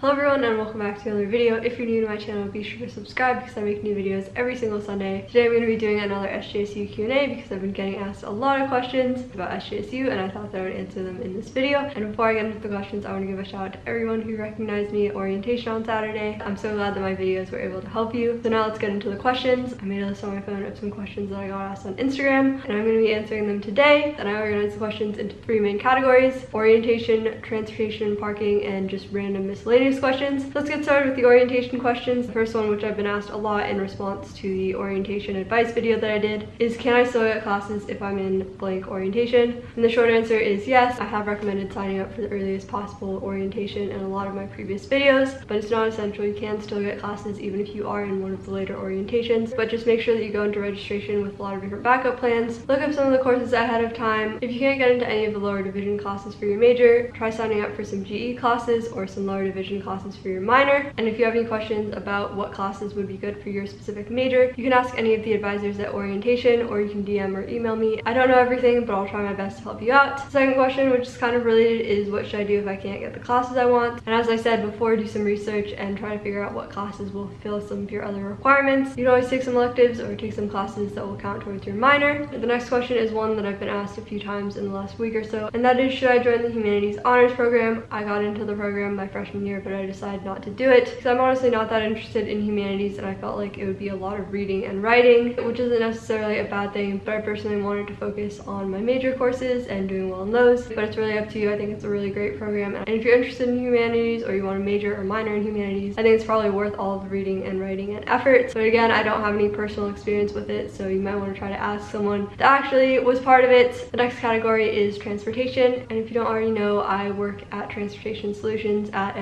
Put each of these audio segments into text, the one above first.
Hello everyone and welcome back to another video. If you're new to my channel, be sure to subscribe because I make new videos every single Sunday. Today I'm going to be doing another SJSU Q&A because I've been getting asked a lot of questions about SJSU and I thought that I would answer them in this video. And before I get into the questions, I want to give a shout out to everyone who recognized me at orientation on Saturday. I'm so glad that my videos were able to help you. So now let's get into the questions. I made a list on my phone of some questions that I got asked on Instagram and I'm going to be answering them today. Then I organized the questions into three main categories, orientation, transportation, parking, and just random miscellaneous questions. Let's get started with the orientation questions. The first one, which I've been asked a lot in response to the orientation advice video that I did, is can I still get classes if I'm in blank orientation? And the short answer is yes. I have recommended signing up for the earliest possible orientation in a lot of my previous videos, but it's not essential. You can still get classes even if you are in one of the later orientations, but just make sure that you go into registration with a lot of different backup plans. Look up some of the courses ahead of time. If you can't get into any of the lower division classes for your major, try signing up for some GE classes or some lower division classes for your minor. And if you have any questions about what classes would be good for your specific major, you can ask any of the advisors at orientation or you can DM or email me. I don't know everything, but I'll try my best to help you out. Second question, which is kind of related, is what should I do if I can't get the classes I want? And as I said before, do some research and try to figure out what classes will fill some of your other requirements. You can always take some electives or take some classes that will count towards your minor. The next question is one that I've been asked a few times in the last week or so, and that is should I join the Humanities Honors Program? I got into the program my freshman year, but I decided not to do it because I'm honestly not that interested in humanities and I felt like it would be a lot of reading and writing, which isn't necessarily a bad thing, but I personally wanted to focus on my major courses and doing well in those. But it's really up to you. I think it's a really great program. And if you're interested in humanities or you want to major or minor in humanities, I think it's probably worth all the reading and writing and effort. But again, I don't have any personal experience with it, so you might want to try to ask someone that actually was part of it. The next category is transportation. And if you don't already know, I work at Transportation Solutions at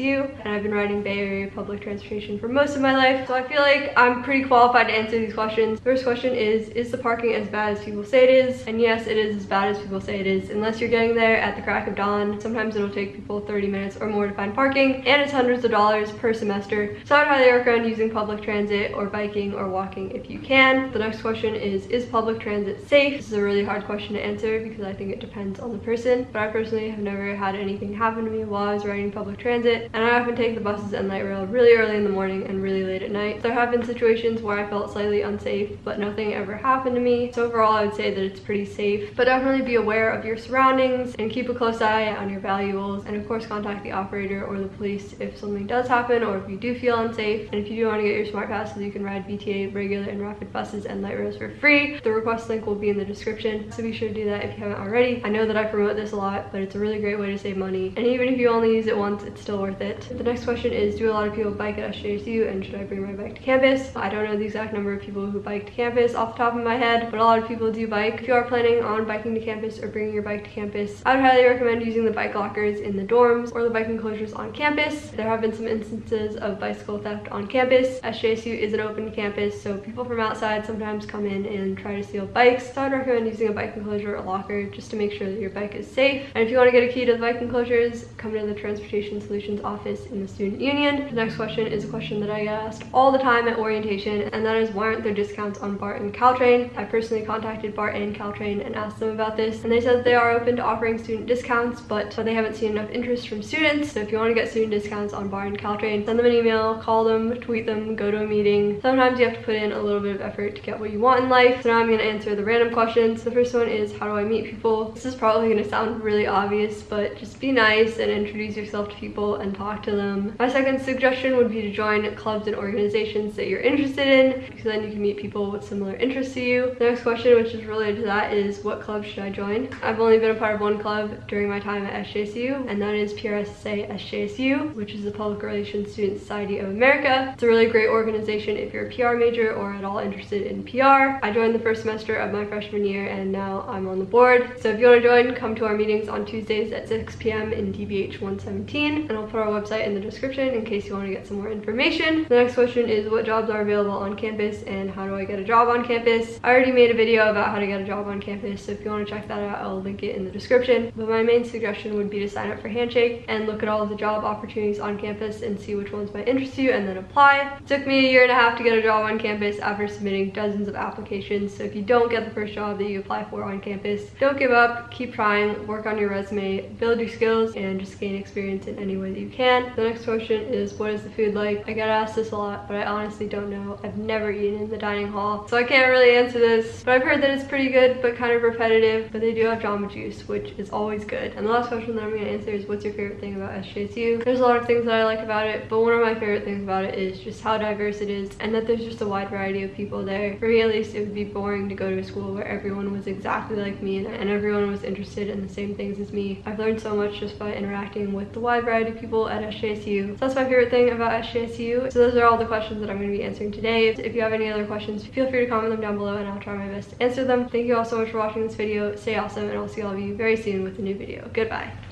And I've been riding Bay Area public transportation for most of my life. So I feel like I'm pretty qualified to answer these questions. First question is, is the parking as bad as people say it is? And yes, it is as bad as people say it is. Unless you're getting there at the crack of dawn, sometimes it'll take people 30 minutes or more to find parking and it's hundreds of dollars per semester. So I'd highly recommend using public transit or biking or walking if you can. The next question is, is public transit safe? This is a really hard question to answer because I think it depends on the person, but I personally have never had anything happen to me while I was riding public transit and I often take the buses and light rail really early in the morning and really late at night. There have been situations where I felt slightly unsafe, but nothing ever happened to me. So overall, I would say that it's pretty safe, but definitely be aware of your surroundings and keep a close eye on your valuables. And of course, contact the operator or the police if something does happen or if you do feel unsafe. And if you do want to get your smart pass so you can ride VTA, regular and rapid buses and light rails for free, the request link will be in the description. So be sure to do that if you haven't already. I know that I promote this a lot, but it's a really great way to save money. And even if you only use it once, it's still worth it. The next question is, do a lot of people bike at SJSU and should I bring my bike to campus? I don't know the exact number of people who bike to campus off the top of my head, but a lot of people do bike. If you are planning on biking to campus or bringing your bike to campus, I would highly recommend using the bike lockers in the dorms or the bike enclosures on campus. There have been some instances of bicycle theft on campus. SJSU is an open campus, so people from outside sometimes come in and try to steal bikes. So I'd recommend using a bike enclosure or locker just to make sure that your bike is safe. And if you want to get a key to the bike enclosures, come to the Transportation Solutions office in the Student Union. The next question is a question that I get asked all the time at orientation, and that is why aren't there discounts on BART and Caltrain? I personally contacted BART and Caltrain and asked them about this, and they said they are open to offering student discounts, but they haven't seen enough interest from students. So if you want to get student discounts on BART and Caltrain, send them an email, call them, tweet them, go to a meeting. Sometimes you have to put in a little bit of effort to get what you want in life. So now I'm going to answer the random questions. The first one is how do I meet people? This is probably going to sound really obvious, but just be nice and introduce yourself to people and talk to them. My second suggestion would be to join clubs and organizations that you're interested in because then you can meet people with similar interests to you. The next question, which is related to that, is what club should I join? I've only been a part of one club during my time at SJSU, and that is PRSSA SJSU, which is the Public Relations Student Society of America. It's a really great organization if you're a PR major or at all interested in PR. I joined the first semester of my freshman year, and now I'm on the board. So if you want to join, come to our meetings on Tuesdays at 6 p.m. in DBH 117, and I'll put our website in the description in case you want to get some more information. The next question is what jobs are available on campus and how do I get a job on campus? I already made a video about how to get a job on campus, so if you want to check that out, I'll link it in the description. But my main suggestion would be to sign up for Handshake and look at all of the job opportunities on campus and see which ones might interest you and then apply. It took me a year and a half to get a job on campus after submitting dozens of applications, so if you don't get the first job that you apply for on campus, don't give up, keep trying, work on your resume, build your skills, and just gain experience in any way that you can. The next question is what is the food like? I get asked this a lot, but I honestly don't know. I've never eaten in the dining hall, so I can't really answer this. But I've heard that it's pretty good, but kind of repetitive. But they do have Jamba Juice, which is always good. And the last question that I'm gonna answer is what's your favorite thing about SJSU? There's a lot of things that I like about it, but one of my favorite things about it is just how diverse it is and that there's just a wide variety of people there. For me at least, it would be boring to go to a school where everyone was exactly like me and everyone was interested in the same things as me. I've learned so much just by interacting with the wide variety of people at SJSU. So that's my favorite thing about SJSU. So those are all the questions that I'm going to be answering today. If you have any other questions, feel free to comment them down below and I'll try my best to answer them. Thank you all so much for watching this video. Stay awesome and I'll see all of you very soon with a new video. Goodbye.